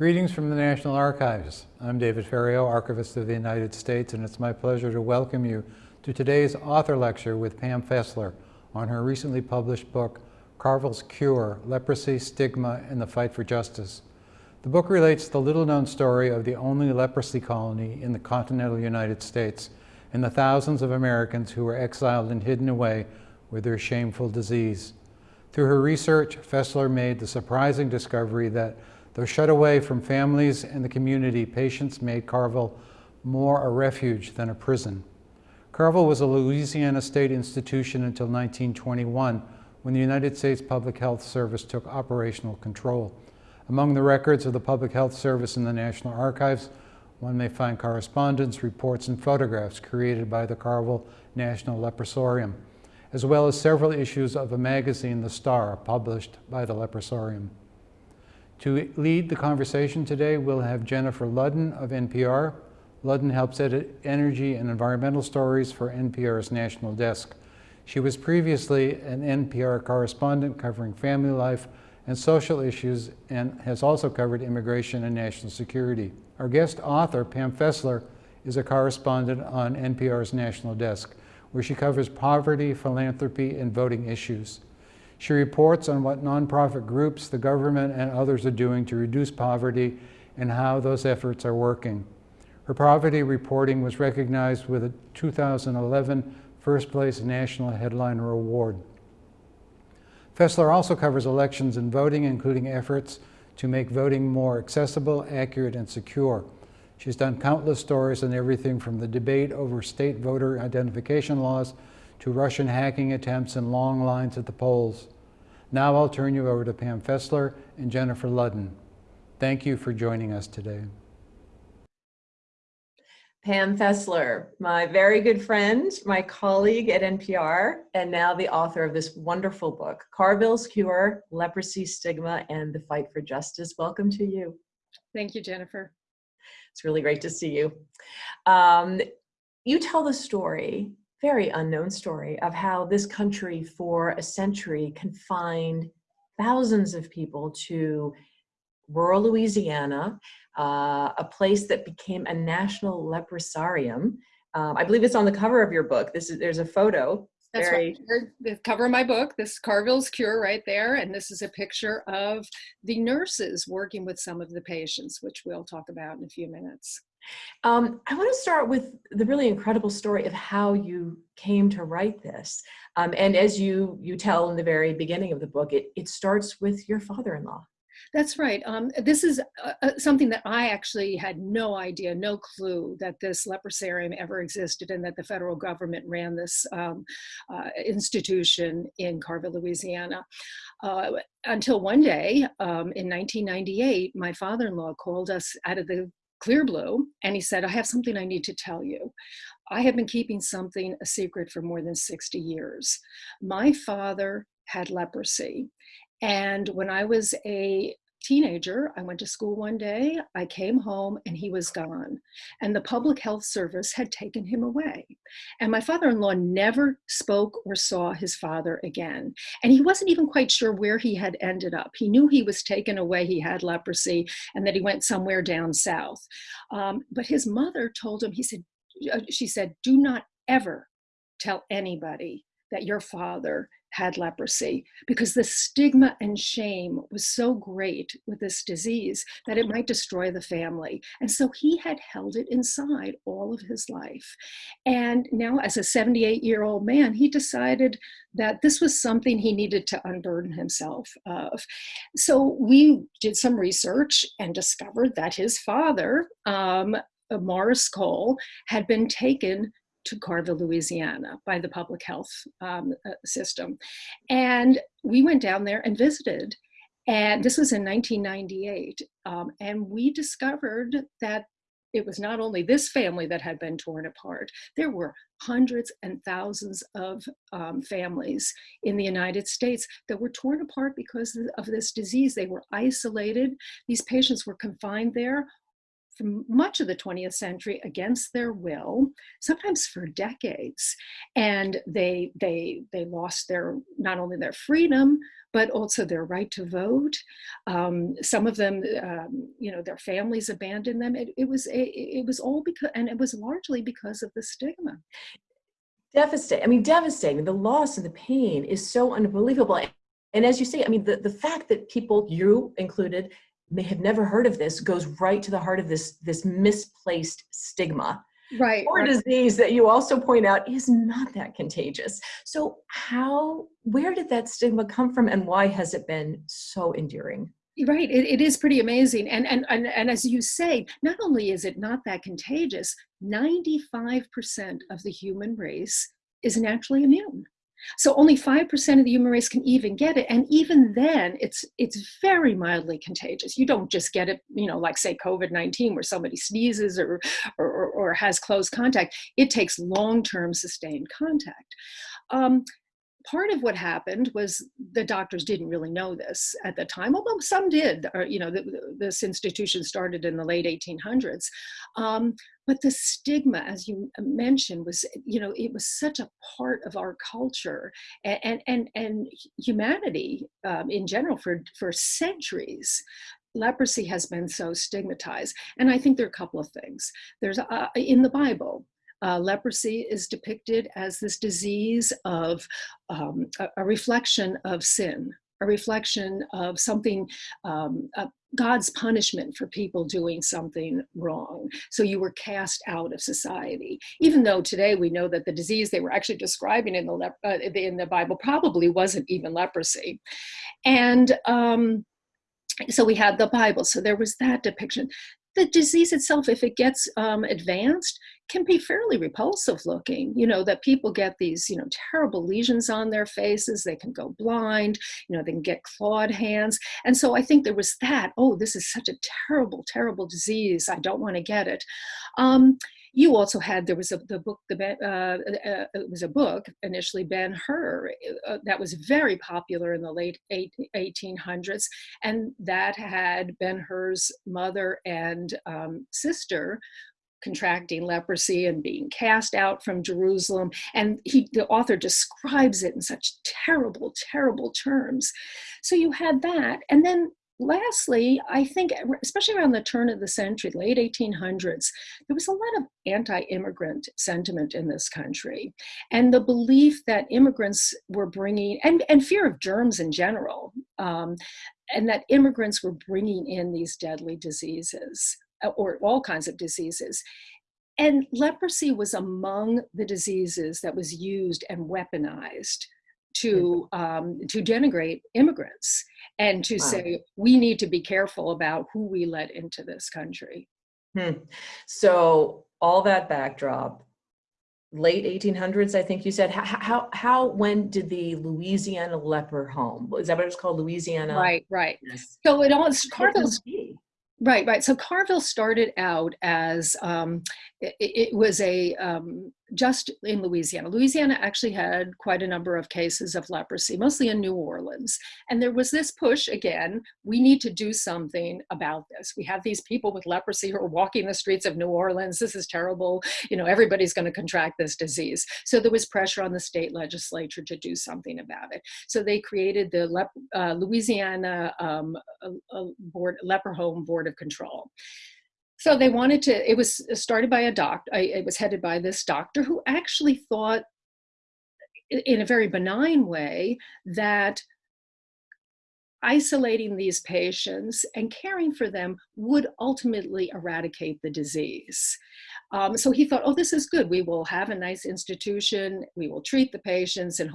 Greetings from the National Archives. I'm David Ferriero, Archivist of the United States, and it's my pleasure to welcome you to today's author lecture with Pam Fessler on her recently published book, Carville's Cure, Leprosy, Stigma, and the Fight for Justice. The book relates the little-known story of the only leprosy colony in the continental United States and the thousands of Americans who were exiled and hidden away with their shameful disease. Through her research, Fessler made the surprising discovery that Though shut away from families and the community, patients made Carville more a refuge than a prison. Carville was a Louisiana state institution until 1921, when the United States Public Health Service took operational control. Among the records of the Public Health Service in the National Archives, one may find correspondence, reports, and photographs created by the Carville National Leprosarium, as well as several issues of a magazine, The Star, published by the Leprosarium. To lead the conversation today, we'll have Jennifer Ludden of NPR. Ludden helps edit energy and environmental stories for NPR's national desk. She was previously an NPR correspondent covering family life and social issues and has also covered immigration and national security. Our guest author, Pam Fessler, is a correspondent on NPR's national desk, where she covers poverty, philanthropy, and voting issues. She reports on what nonprofit groups, the government, and others are doing to reduce poverty and how those efforts are working. Her poverty reporting was recognized with a 2011 First Place National Headliner Award. Fessler also covers elections and voting, including efforts to make voting more accessible, accurate, and secure. She's done countless stories on everything from the debate over state voter identification laws to Russian hacking attempts and long lines at the polls. Now I'll turn you over to Pam Fessler and Jennifer Ludden. Thank you for joining us today. Pam Fessler, my very good friend, my colleague at NPR, and now the author of this wonderful book, Carville's Cure, Leprosy, Stigma, and the Fight for Justice. Welcome to you. Thank you, Jennifer. It's really great to see you. Um, you tell the story very unknown story of how this country for a century confined thousands of people to rural Louisiana, uh, a place that became a national leprosarium. Um, I believe it's on the cover of your book. This is there's a photo. That's very... right. The cover of my book, this Carville's Cure right there. And this is a picture of the nurses working with some of the patients, which we'll talk about in a few minutes. Um, I want to start with the really incredible story of how you came to write this. Um, and as you, you tell in the very beginning of the book, it, it starts with your father-in-law. That's right. Um, this is uh, uh, something that I actually had no idea, no clue that this leprosarium ever existed and that the federal government ran this um, uh, institution in Carville, Louisiana. Uh, until one day um, in 1998, my father-in-law called us out of the clear blue and he said, I have something I need to tell you. I have been keeping something a secret for more than 60 years. My father had leprosy. And when I was a teenager, I went to school one day, I came home and he was gone. And the public health service had taken him away. And my father-in-law never spoke or saw his father again. And he wasn't even quite sure where he had ended up. He knew he was taken away, he had leprosy, and that he went somewhere down south. Um, but his mother told him, he said, uh, she said, do not ever tell anybody that your father had leprosy because the stigma and shame was so great with this disease that it might destroy the family. And so he had held it inside all of his life. And now as a 78 year old man, he decided that this was something he needed to unburden himself of. So we did some research and discovered that his father, um, Morris Cole, had been taken to Carville, Louisiana by the public health um, uh, system. And we went down there and visited. And this was in 1998. Um, and we discovered that it was not only this family that had been torn apart, there were hundreds and thousands of um, families in the United States that were torn apart because of this disease. They were isolated. These patients were confined there much of the 20th century against their will, sometimes for decades. And they, they, they lost their, not only their freedom, but also their right to vote. Um, some of them, um, you know, their families abandoned them. It, it was a, it was all because, and it was largely because of the stigma. Devastating. I mean, devastating. The loss and the pain is so unbelievable. And as you say, I mean, the, the fact that people, you included, may have never heard of this goes right to the heart of this, this misplaced stigma. Right. Or right. disease that you also point out is not that contagious. So how, where did that stigma come from and why has it been so enduring? Right, it, it is pretty amazing. And, and, and, and as you say, not only is it not that contagious, 95% of the human race is naturally immune. So only 5% of the human race can even get it. And even then, it's, it's very mildly contagious. You don't just get it, you know, like say COVID-19 where somebody sneezes or, or, or has close contact. It takes long-term sustained contact. Um, part of what happened was the doctors didn't really know this at the time, although some did. Or, you know, the, this institution started in the late 1800s. Um, but the stigma, as you mentioned, was, you know, it was such a part of our culture and, and, and humanity um, in general for, for centuries leprosy has been so stigmatized. And I think there are a couple of things. There's uh, in the Bible, uh, leprosy is depicted as this disease of um, a, a, reflection of sin, a reflection of something, um, uh, God's punishment for people doing something wrong. So you were cast out of society. Even though today we know that the disease they were actually describing in the, uh, in the Bible probably wasn't even leprosy. And um, so we had the Bible, so there was that depiction the disease itself, if it gets um, advanced, can be fairly repulsive looking. You know, that people get these, you know, terrible lesions on their faces, they can go blind, you know, they can get clawed hands. And so I think there was that, oh, this is such a terrible, terrible disease. I don't want to get it. Um, you also had there was a the book the uh, uh, it was a book initially Ben Hur uh, that was very popular in the late eight, 1800s, and that had Ben Hur's mother and um, sister contracting leprosy and being cast out from Jerusalem. And he, the author describes it in such terrible, terrible terms. So you had that. And then lastly, I think, especially around the turn of the century, late 1800s, there was a lot of anti-immigrant sentiment in this country. And the belief that immigrants were bringing, and, and fear of germs in general, um, and that immigrants were bringing in these deadly diseases, uh, or all kinds of diseases. And leprosy was among the diseases that was used and weaponized to um, to denigrate immigrants and to wow. say we need to be careful about who we let into this country. Hmm. So all that backdrop, late 1800s, I think you said. How, how, how, when did the Louisiana leper home? Is that what it's called, Louisiana? Right, right. Yes. So it all Carville's. Right, right. So Carville started out as um, it, was a um, just in Louisiana. Louisiana actually had quite a number of cases of leprosy, mostly in New Orleans. And there was this push again, we need to do something about this. We have these people with leprosy who are walking the streets of New Orleans. This is terrible. You know, everybody's going to contract this disease. So there was pressure on the state legislature to do something about it. So they created the Lep uh, Louisiana um, board, Leper Home Board of Control. So they wanted to, it was started by a doctor, it was headed by this doctor who actually thought in a very benign way that isolating these patients and caring for them would ultimately eradicate the disease. Um, so he thought, oh, this is good. We will have a nice institution. We will treat the patients and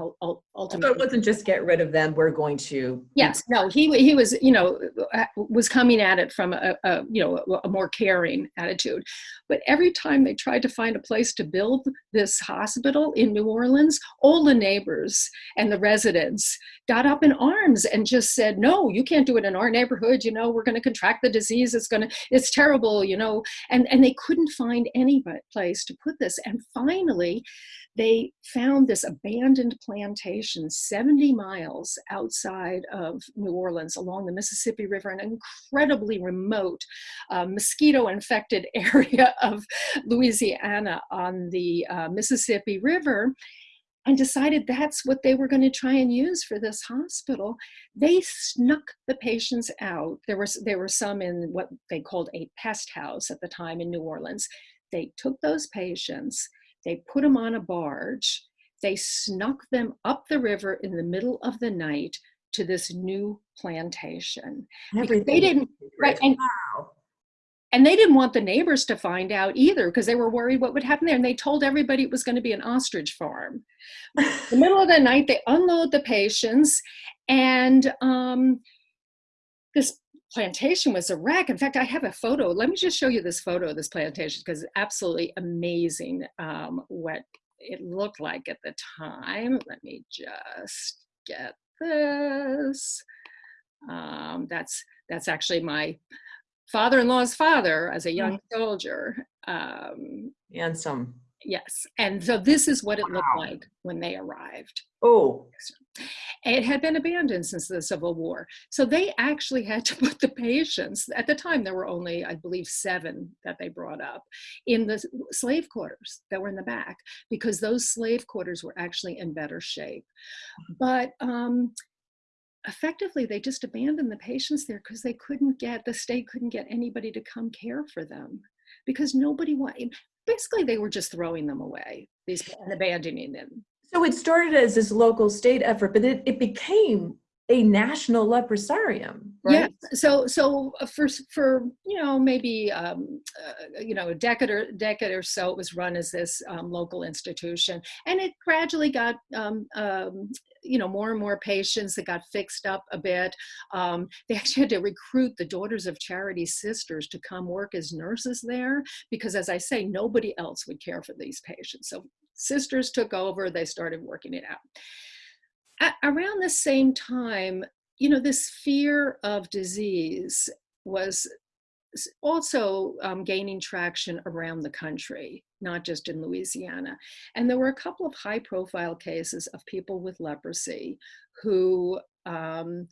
ultimately. So it wasn't just get rid of them. We're going to. Yes, no, he, he was, you know, uh, was coming at it from a, a you know, a more caring attitude. But every time they tried to find a place to build this hospital in New Orleans, all the neighbors and the residents got up in arms and just said, no, you can't do it in our neighborhood. You know, we're going to contract the disease. It's going to, it's terrible, you know, and, and they couldn't find any any place to put this. And finally, they found this abandoned plantation 70 miles outside of New Orleans along the Mississippi River, an incredibly remote, uh, mosquito infected area of Louisiana on the uh, Mississippi River and decided that's what they were going to try and use for this hospital. They snuck the patients out. There was there were some in what they called a pest house at the time in New Orleans. They took those patients, they put them on a barge, they snuck them up the river in the middle of the night to this new plantation. Everything. They didn't right and. And they didn't want the neighbors to find out either because they were worried what would happen there. And they told everybody it was going to be an ostrich farm. In the middle of the night, they unload the patients, and um, this plantation was a wreck. In fact, I have a photo. Let me just show you this photo of this plantation because it's absolutely amazing um, what it looked like at the time. Let me just get this. Um, that's that's actually my father-in-law's father as a young soldier. Um, and some. yes, and so this is what it looked like when they arrived. Oh, It had been abandoned since the Civil War. So they actually had to put the patients, at the time there were only, I believe, seven that they brought up, in the slave quarters that were in the back, because those slave quarters were actually in better shape. But um, effectively, they just abandoned the patients there because they couldn't get, the state couldn't get anybody to come care for them because nobody wanted, basically, they were just throwing them away these, and abandoning them. so it started as this local state effort, but it, it became a national leprosarium, right? Yeah. So so uh, for for you know maybe um, uh, you know a decade or decade or so, it was run as this um, local institution, and it gradually got um, um, you know more and more patients that got fixed up a bit. Um, they actually had to recruit the Daughters of Charity sisters to come work as nurses there because, as I say, nobody else would care for these patients. So sisters took over. They started working it out a- around the same time, you know, this fear of disease was also um, gaining traction around the country, not just in Louisiana. And there were a couple of high profile cases of people with leprosy who um,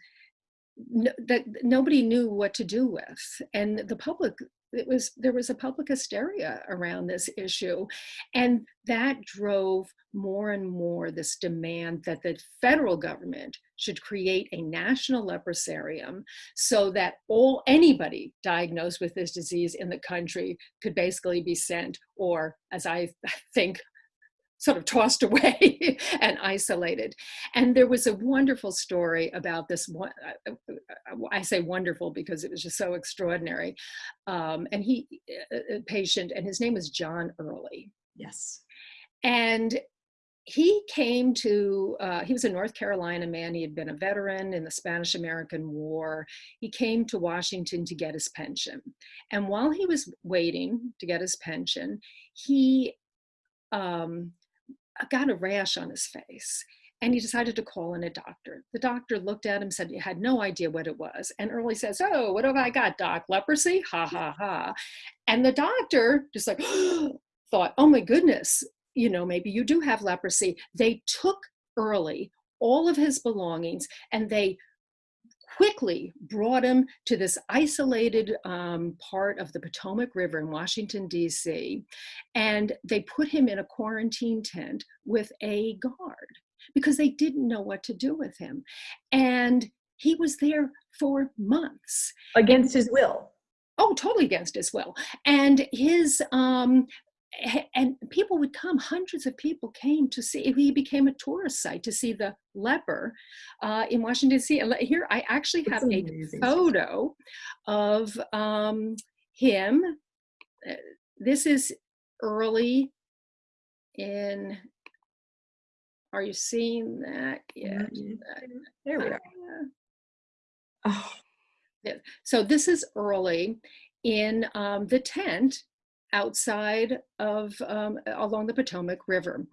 n- that nobody knew what to do with. And the public, it was there was a public hysteria around this issue. And that drove more and more this demand that the federal government should create a national leprosarium so that all anybody diagnosed with this disease in the country could basically be sent or as i think sort of tossed away and isolated. And there was a wonderful story about this one i say wonderful because it was just so extraordinary. Um, and he a a patient and his name was john early. Yes. and he came to uh, he was a north carolina man. He had been a veteran in the spanish american war. He came to washington to get his pension. And while he was waiting to get his pension he um, got a rash on his face and he decided to call in a doctor. The doctor looked at him said he had no idea what it was and early says oh what have i got doc? Leprosy? Ha ha ha. And the doctor just like thought oh my goodness you know maybe you do have leprosy. They took early all of his belongings and they quickly brought him to this isolated um, part of the Potomac River in Washington, D.C., and they put him in a quarantine tent with a guard because they didn't know what to do with him. And he was there for months. Against his will. Oh, totally against his will. And his um and people would come, hundreds of people came to see, he became a tourist site to see the leper uh, in Washington, D.C. Here I actually That's have a amazing. photo of um, him. Uh, This is early in, are you seeing that? Yeah. There we are. Uh, Oh, So this is early in um, the tent outside of um, along the Potomac River.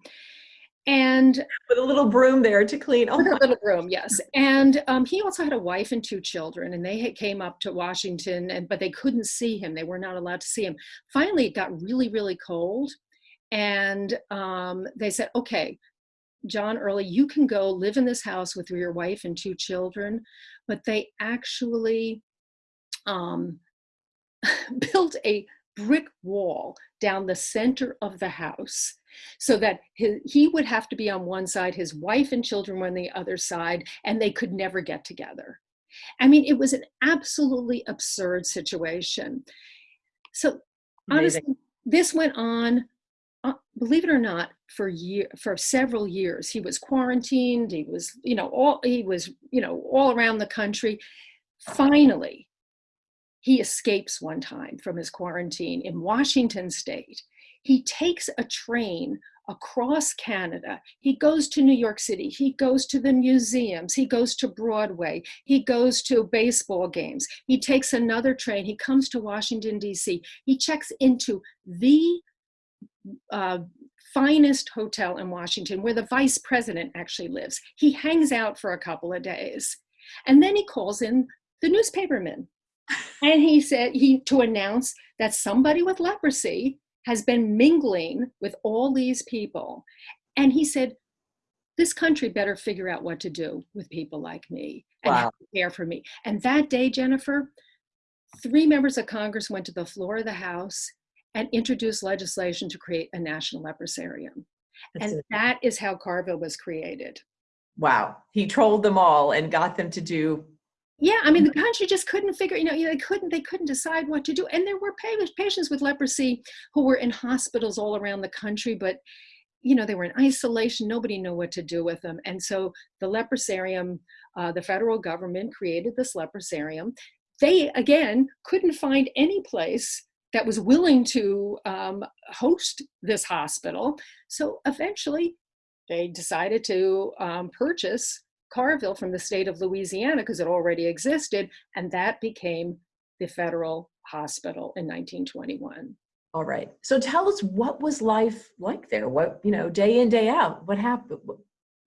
And With a little broom there to clean. Oh, with a little broom, yes. And um, he also had a wife and two children, and they had came up to Washington, and but they couldn't see him. They were not allowed to see him. Finally, it got really, really cold, and um, they said, "Okay, John Early, you can go live in this house with your wife and two children." But they actually um, built a brick wall down the center of the house so that his, he would have to be on one side, his wife and children were on the other side, and they could never get together. I mean, it was an absolutely absurd situation. So Amazing. honestly, this went on, uh, believe it or not, for year for several years. He was quarantined. He was, you know, all he was, you know, all around the country. Finally, he escapes one time from his quarantine in Washington State. He takes a train across Canada. He goes to New York City. He goes to the museums. He goes to Broadway. He goes to baseball games. He takes another train. He comes to Washington, D.C. He checks into the uh, finest hotel in Washington where the vice president actually lives. He hangs out for a couple of days. And then he calls in the newspaperman and he said he to announce that somebody with leprosy has been mingling with all these people and he said this country better figure out what to do with people like me and Wow. care for me and that day jennifer three members of congress went to the floor of the house and introduced legislation to create a national leprosarium That's and it. that is how carville was created Wow. He trolled them all and got them to do Yeah, I mean, the country just couldn't figure, you know, they couldn't, they couldn't decide what to do. And there were patients with leprosy who were in hospitals all around the country, but, you know, they were in isolation. Nobody knew what to do with them. And so the leprosarium, uh, the federal government created this leprosarium. They, again, couldn't find any place that was willing to um, host this hospital. So eventually they decided to um, purchase Carville from the state of Louisiana because it already existed, and that became the federal hospital in 1921. all right. So tell us what was life like there? What, you know, day in, day out? What happened?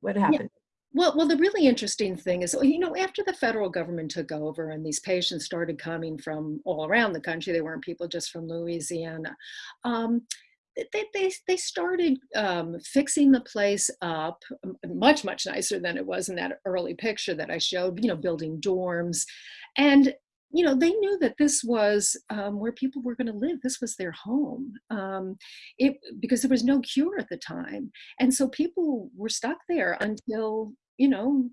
What, happened? Well, well, the really interesting thing is, you know, after the federal government took over and these patients started coming from all around the country, they weren't people just from Louisiana. Um, they, they, they started um, fixing the place up much, much nicer than it was in that early picture that I showed, you know, building dorms. And, you know, they knew that this was um, where people were going to live. This was their home um, it, because there was no cure at the time. And so people were stuck there until, you know,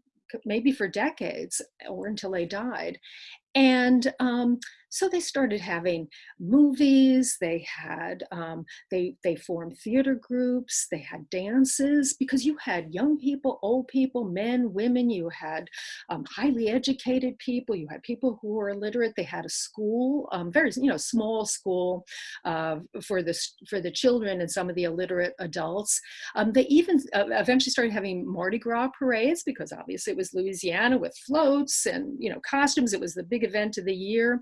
maybe for decades or until they died. And um, so they started having movies. They had um, they they formed theater groups. They had dances because you had young people, old people, men, women. You had um, highly educated people. You had people who were illiterate. They had a school, um, very you know small school uh, for the for the children and some of the illiterate adults. Um, they even uh, eventually started having Mardi Gras parades because obviously it was Louisiana with floats and you know costumes. It was the big event of the year.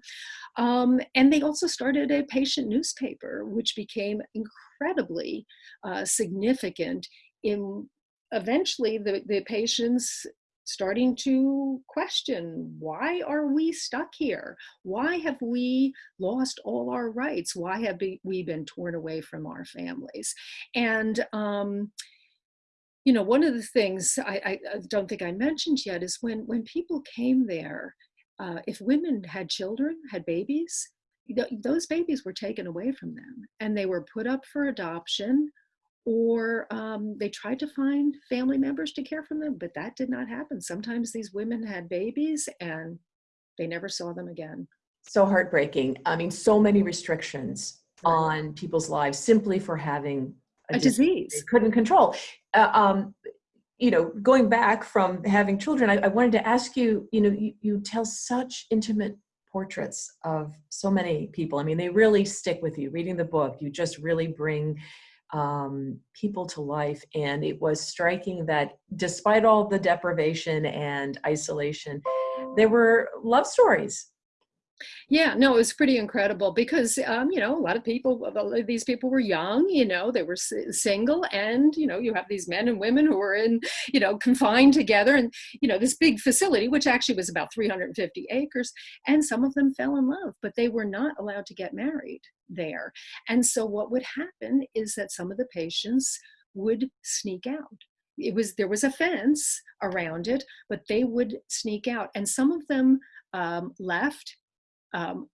Um, and they also started a patient newspaper, which became incredibly uh, significant in eventually the, the patients starting to question why are we stuck here? Why have we lost all our rights? Why have we been torn away from our families? And um, you know one of the things I, I, I don't think i mentioned yet is when when people came there uh, if women had children, had babies, th- those babies were taken away from them and they were put up for adoption or um, they tried to find family members to care for them, but that did not happen. Sometimes these women had babies and they never saw them again. So heartbreaking. I mean, so many restrictions Right. on people's lives simply for having A dis- disease. they couldn't control. Uh, um, you know, going back from having children, I, I wanted to ask you, you know, you, you tell such intimate portraits of so many people. I mean, they really stick with you. Reading the book, you just really bring um, people to life. And it was striking that despite all the deprivation and isolation, there were love stories Yeah, no, it was pretty incredible because, um, you know, a lot of people, these people were young, you know, they were single, and, you know, you have these men and women who were in, you know, confined together and, you know, this big facility, which actually was about 350 acres, and some of them fell in love, but they were not allowed to get married there. And so what would happen is that some of the patients would sneak out. It was, there was a fence around it, but they would sneak out. And some of them um, left um,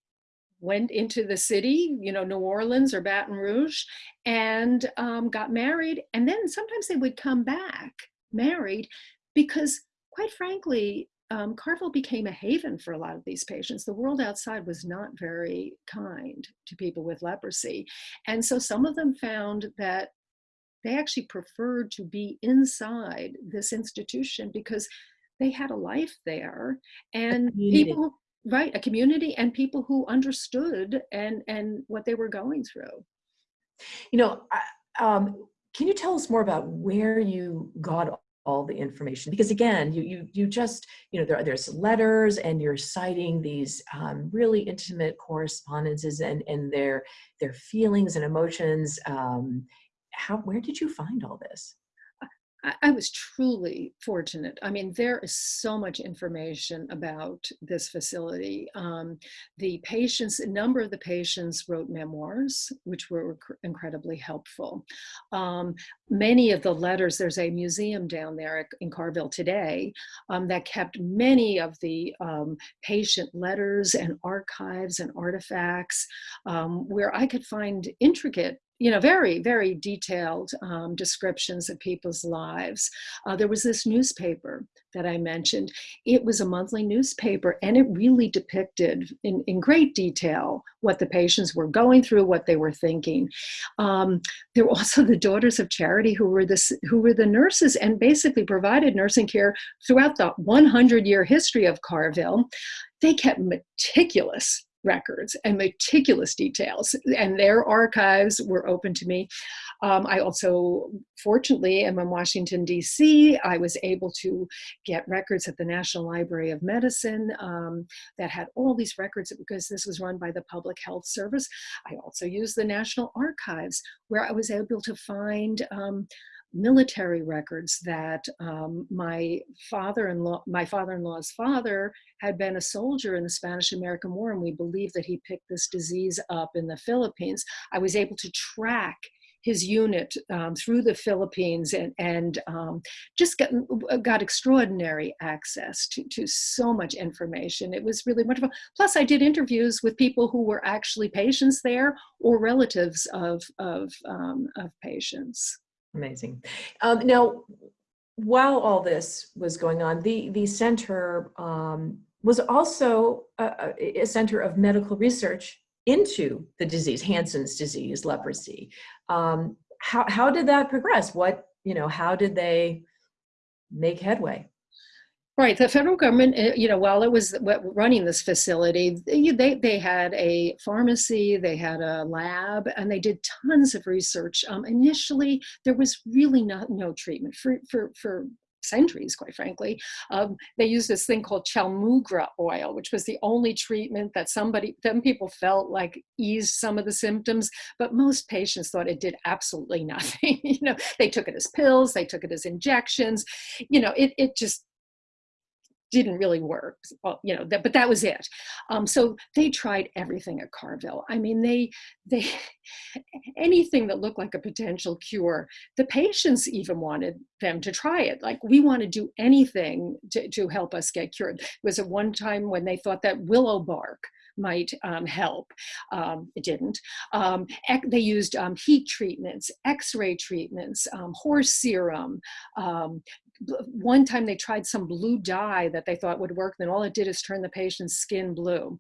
went into the city, you know, New Orleans or Baton Rouge, and um, got married. And then sometimes they would come back married because, quite frankly, um, Carville became a haven for a lot of these patients. The world outside was not very kind to people with leprosy. And so some of them found that they actually preferred to be inside this institution because they had a life there and people right a community and people who understood and and what they were going through You know, um, can you tell us more about where you got all the information? Because again, you you you just you know there, there's letters and you're citing these um, really intimate correspondences and and their their feelings and emotions. Um, how where did you find all this? I, was truly fortunate. I mean, there is so much information about this facility. Um, the patients, a number of the patients wrote memoirs, which were cr- incredibly helpful. Um, many of the letters, there's a museum down there in Carville today um, that kept many of the um, patient letters and archives and artifacts um, where I could find intricate you know, very, very detailed um, descriptions of people's lives. Uh, there was this newspaper that I mentioned. It was a monthly newspaper and it really depicted in, in great detail what the patients were going through, what they were thinking. Um, there were also the Daughters of Charity who were, the, who were the nurses and basically provided nursing care throughout the 100 year history of Carville. They kept meticulous records and meticulous details, and their archives were open to me. Um, I also, fortunately, am in Washington, D.C. I was able to get records at the National Library of Medicine um, that had all these records because this was run by the Public Health Service. I also used the National Archives where I was able to find. Um, military records that um, my father-in-law my father-in-law's father had been a soldier in the Spanish American War, and we believe that he picked this disease up in the Philippines. I was able to track his unit um, through the Philippines and, and um, just got, got extraordinary access to, to so much information. It was really wonderful. Plus, I did interviews with people who were actually patients there or relatives of, of, um, of patients. Amazing. Um, now, while all this was going on, the the center um, was also a, a center of medical research into the disease, Hansen's disease, leprosy. Um, how how did that progress? What you know? How did they make headway? Right. The federal government, uh, you know, while it was running this facility, they, they had a pharmacy, they had a lab, and they did tons of research. Um, initially, there was really not no treatment for, for, for centuries, quite frankly. Um, they used this thing called chaulmoogra oil, which was the only treatment that somebody, some people felt like eased some of the symptoms, but most patients thought it did absolutely nothing. you know, they took it as pills, they took it as injections. You know, it, it just didn't really work you know that, but that was it um, so they tried everything at carville i mean they they anything that looked like a potential cure the patients even wanted them to try it like we want to do anything to, to help us get cured it was at one time when they thought that willow bark might um, help. Um, it didn't. Um, they used um, heat treatments, x-ray treatments, um, horse serum, um, one time they tried some blue dye that they thought would work, then all it did is turn the patient's skin blue.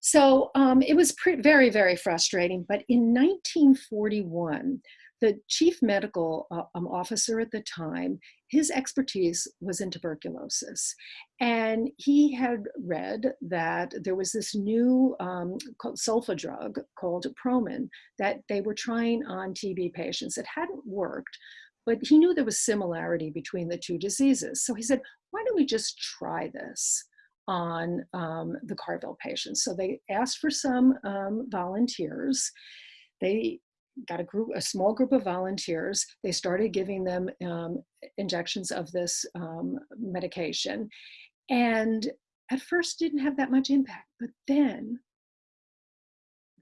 So um, it was very, very frustrating. But in 1941, the chief medical uh, um, officer at the time, his expertise was in tuberculosis. And he had read that there was this new um, sulfa drug called Promin that they were trying on TB patients. It hadn't worked, but he knew there was similarity between the two diseases. So he said, why don't we just try this on um, the Carville patients. So they asked for some um, volunteers. They got a group, a small group of volunteers. They started giving them um, injections of this um, medication, and at first didn't have that much impact. But then,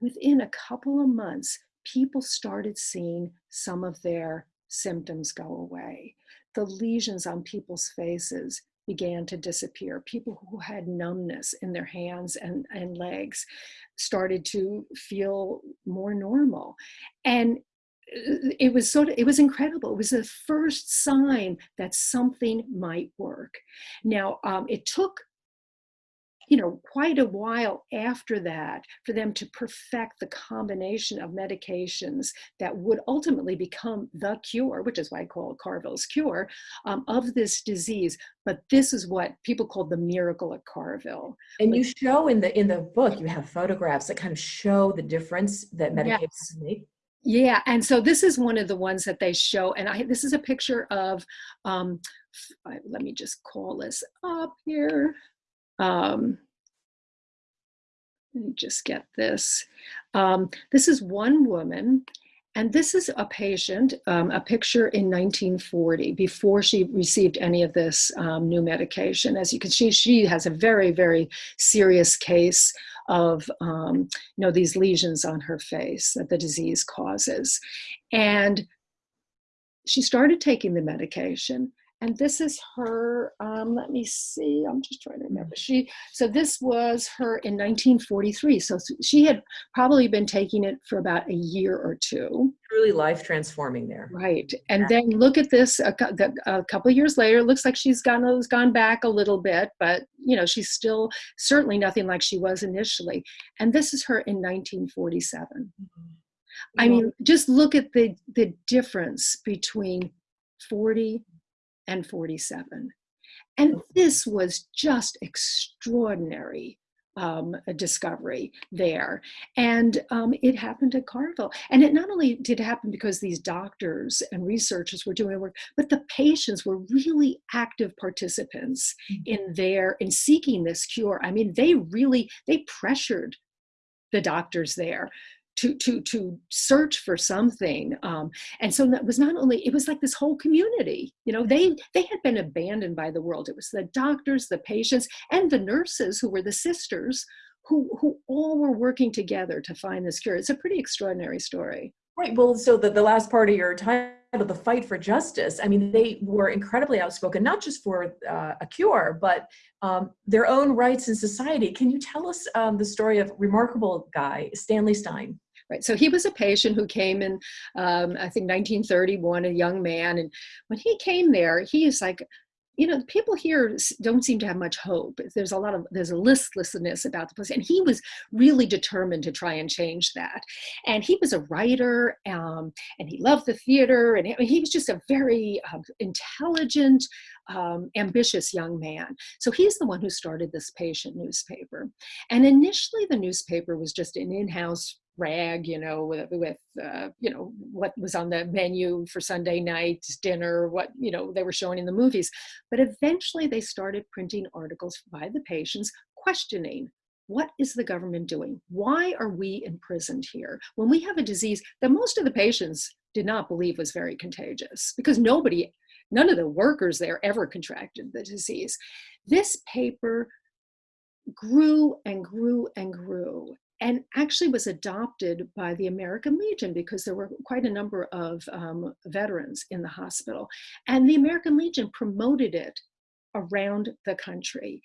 within a couple of months, people started seeing some of their symptoms go away. The lesions on people's faces began to disappear. People who had numbness in their hands and, and legs started to feel more normal. And uh, it was sort of it was incredible it was the first sign that something might work now um, it took you know, quite a while after that for them to perfect the combination of medications that would ultimately become the cure, which is why I call it Carville's cure, um, of this disease. But this is what people call the miracle at Carville. And you show in the in the book, you have photographs that kind of show the difference that medications yes. make. Yeah, and so this is one of the ones that they show, and I this is a picture of. Um, let me just call this up here. Um, let me just get this. Um, this is one woman, and this is a patient, um, a picture in 1940, before she received any of this um, new medication. As you can see, she has a very, very serious case of um, you know, these lesions on her face that the disease causes. And she started taking the medication and this is her um, let me see i'm just trying to remember. She so this was her in 1943 so she had probably been taking it for about a year or two. Truly life transforming there. Right and then look at this a, a couple years later looks like she's gone has gone back a little bit but you know she's still certainly nothing like she was initially. And this is her in 1947 mm-hmm. I mean, just look at the the difference between 40 and 47. And this was just extraordinary um, discovery there. And um, it happened at Carville. And it not only did happen because these doctors and researchers were doing work, but the patients were really active participants mm-hmm. in their, in seeking this cure. I mean, they really, they pressured the doctors there to to to search for something um, and so that was not only it was like this whole community you know they they had been abandoned by the world. It was the doctors the patients and the nurses who were the sisters who who all were working together to find this cure. It's a pretty extraordinary story. Right well so the, the last part of your title the fight for justice i mean they were incredibly outspoken not just for uh, a cure but um, their own rights in society. Can you tell us um, the story of remarkable guy stanley stein right? So he was a patient who came in, um, I think 1931, a young man. And when he came there, he is like, you know, people here don't seem to have much hope. There's a lot of, there's a listlessness about the place. And he was really determined to try and change that. And he was a writer um, and he loved the theater. And he was just a very uh, intelligent, um, ambitious young man. So he's the one who started this patient newspaper. And initially the newspaper was just an in-house rag, you know, with, with uh, you know, what was on the menu for Sunday night dinner, what, you know, they were showing in the movies. But eventually they started printing articles by the patients questioning what is the government doing? Why are we imprisoned here? When we have a disease that most of the patients did not believe was very contagious because nobody, none of the workers there ever contracted the disease. This paper grew and grew and grew and actually was adopted by the American Legion because there were quite a number of um, veterans in the hospital. And the American Legion promoted it around the country.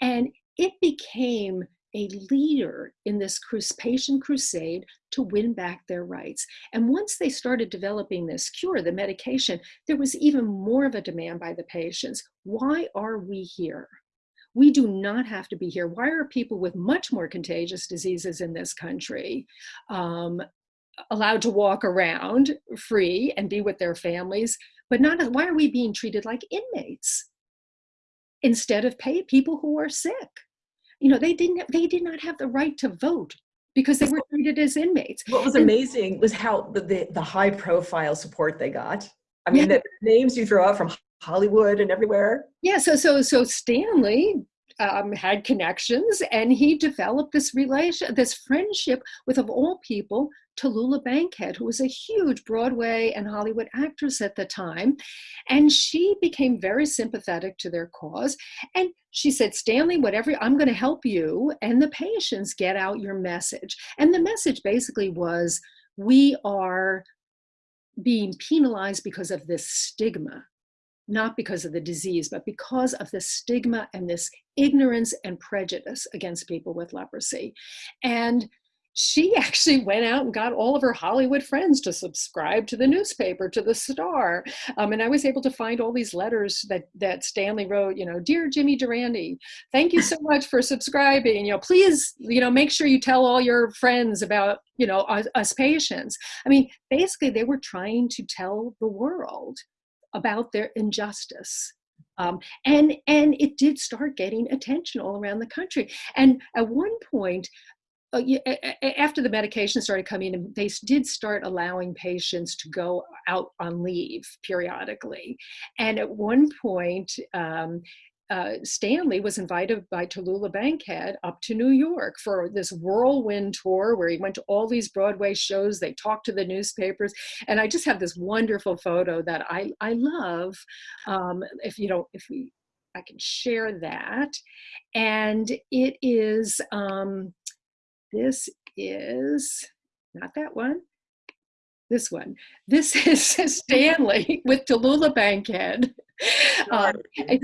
And it became a leader in this patient crusade to win back their rights. And once they started developing this cure, the medication, there was even more of a demand by the patients. Why are we here? We do not have to be here. Why are people with much more contagious diseases in this country um, allowed to walk around free and be with their families, but not, why are we being treated like inmates instead of pay people who are sick? You know, they didn't, they did not have the right to vote because they were treated as inmates. What was amazing was how the, the, the high profile support they got. I mean, yeah. the names you throw out from Hollywood and everywhere. Yeah, so so so Stanley um, had connections and he developed this relation, this friendship with, of all people, Tallulah Bankhead, who was a huge Broadway and Hollywood actress at the time. And she became very sympathetic to their cause. And she said, Stanley, whatever, I'm going to help you and the patients get out your message. And the message basically was, we are being penalized because of this stigma not because of the disease, but because of the stigma and this ignorance and prejudice against people with leprosy. And she actually went out and got all of her Hollywood friends to subscribe to the newspaper, to the Star. Um, and I was able to find all these letters that that Stanley wrote. You know, dear Jimmy Durante, thank you so much for subscribing. You know, please, you know, make sure you tell all your friends about you know us, us patients. I mean, basically, they were trying to tell the world about their injustice. Um, and and it did start getting attention all around the country. And at one point, uh, after the medication started coming in, they did start allowing patients to go out on leave periodically. And at one point, um, uh, Stanley was invited by Tallulah Bankhead up to New York for this whirlwind tour where he went to all these Broadway shows. They talked to the newspapers, and I just have this wonderful photo that I I love. Um, if you don't, if we, I can share that, and it is. Um, this is not that one this one. This is Stanley with Tallulah Bankhead. Um,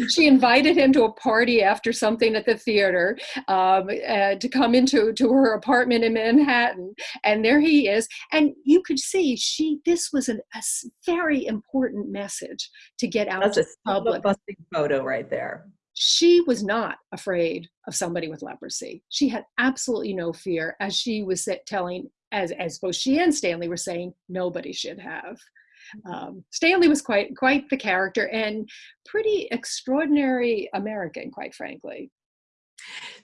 she invited him to a party after something at the theater um, uh, to come into to her apartment in Manhattan, and there he is. And you could see she this was an, a very important message to get out That's to a public. busting photo right there. She was not afraid of somebody with leprosy. She had absolutely no fear, as she was telling as as both she and Stanley were saying, nobody should have. Um, Stanley was quite quite the character and pretty extraordinary American, quite frankly.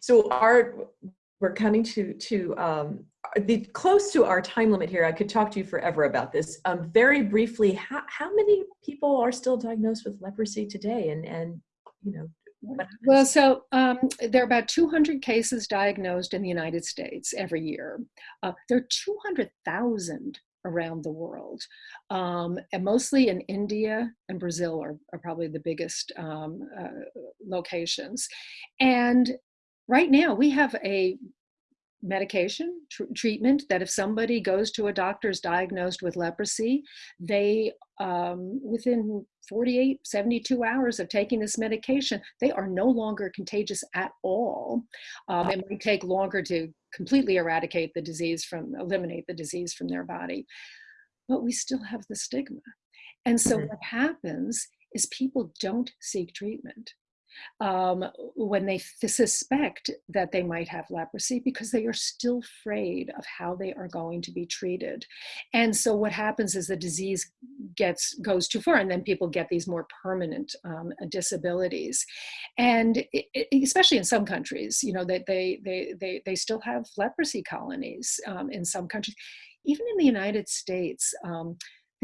So our we're coming to to um, the close to our time limit here. I could talk to you forever about this. Um, very briefly, how how many people are still diagnosed with leprosy today? And and you know well, so um, there are about 200 cases diagnosed in the United States every year. Uh, there are 200,000 around the world, um, and mostly in India and Brazil are, are probably the biggest um, uh, locations. And right now we have a medication tr treatment that if somebody goes to a doctor's diagnosed with leprosy, they um, within 48, 72 hours of taking this medication, they are no longer contagious at all. Um, it might take longer to completely eradicate the disease from, eliminate the disease from their body, but we still have the stigma. And so what happens is people don't seek treatment um, when they suspect that they might have leprosy because they are still afraid of how they are going to be treated. And so what happens is the disease gets goes too far and then people get these more permanent um, disabilities. And it, it, especially in some countries, you know, that they, they, they, they still have leprosy colonies um, in some countries. Even in the United States, um,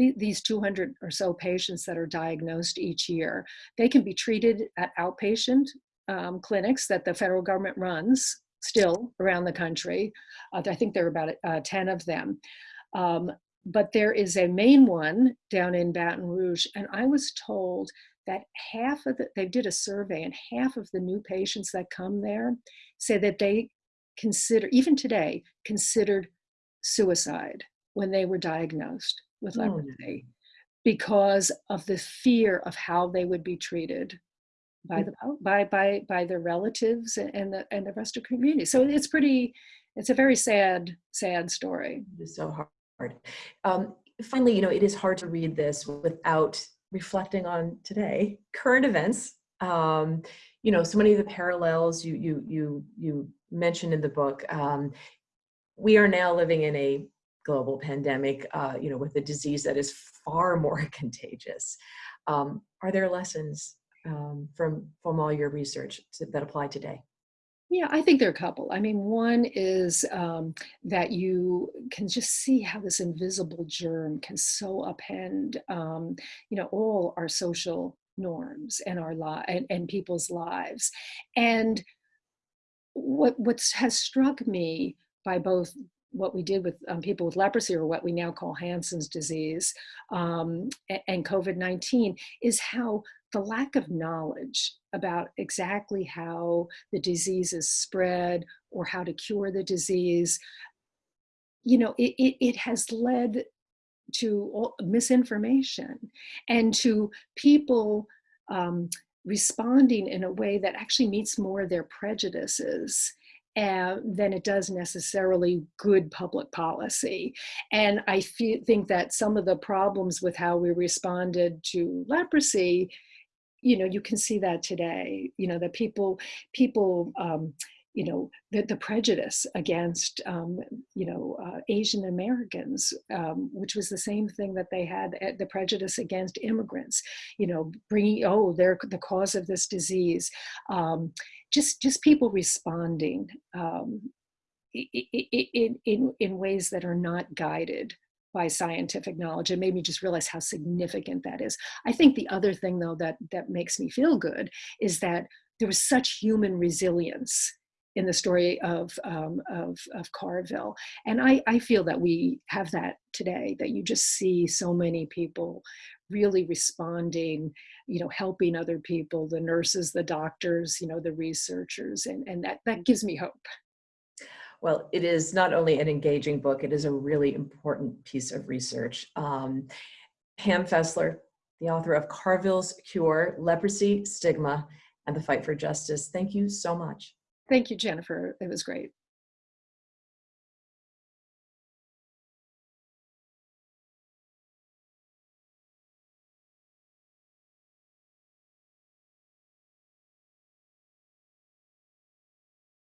these 200 or so patients that are diagnosed each year, they can be treated at outpatient um, clinics that the federal government runs still around the country. Uh, I think there are about uh, 10 of them. Um, but there is a main one down in Baton Rouge, and I was told that half of the, they did a survey, and half of the new patients that come there say that they consider, even today, considered suicide when they were diagnosed with leprosy because of the fear of how they would be treated by the by by by their relatives and the and the rest of the community. So it's pretty, it's a very sad sad story. It's so hard. Um, finally, you know, it is hard to read this without reflecting on today current events. Um, you know, so many of the parallels you you you you mentioned in the book. Um, we are now living in a global pandemic, uh, you know, with a disease that is far more contagious. Um, are there lessons um, from from all your research to, that apply today? Yeah, I think there are a couple. I mean, one is um, that you can just see how this invisible germ can so upend, um, you know, all our social norms and our li- and, and people's lives. And what what's has struck me by both what we did with um, people with leprosy or what we now call Hansen's disease um, and COVID-19 is how the lack of knowledge about exactly how the disease is spread or how to cure the disease, you know, it, it, it has led to misinformation and to people um, responding in a way that actually meets more their prejudices uh, than it does necessarily good public policy. And I fe- think that some of the problems with how we responded to leprosy, you know, you can see that today. You know, that people, people, um, you know, the, the prejudice against, um, you know, uh, Asian Americans, um, which was the same thing that they had, uh, the prejudice against immigrants, you know, bringing, oh, they're the cause of this disease. Um, just, just people responding um, in, in, in ways that are not guided by scientific knowledge It made me just realize how significant that is. I think the other thing though that, that makes me feel good is that there was such human resilience in the story of, um, of, of Carville. And I, I feel that we have that today, that you just see so many people really responding, you know, helping other people, the nurses, the doctors, you know, the researchers, and, and that, that gives me hope. Well, it is not only an engaging book, it is a really important piece of research. Um, Pam Fessler, the author of Carville's Cure, Leprosy, Stigma, and the Fight for Justice. Thank you so much. Thank you, Jennifer. It was great.